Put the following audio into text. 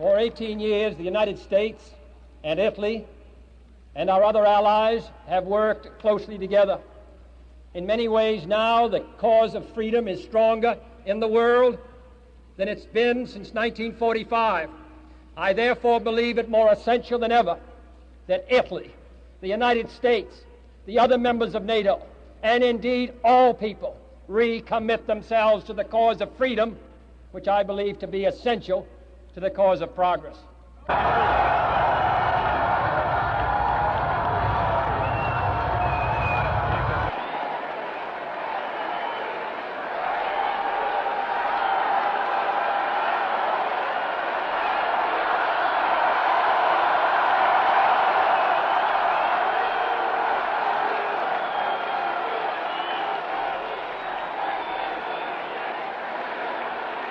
For 18 years, the United States and Italy and our other allies have worked closely together. In many ways now, the cause of freedom is stronger in the world than it's been since 1945. I therefore believe it more essential than ever that Italy, the United States, the other members of NATO, and indeed all people recommit themselves to the cause of freedom, which I believe to be essential to the cause of progress.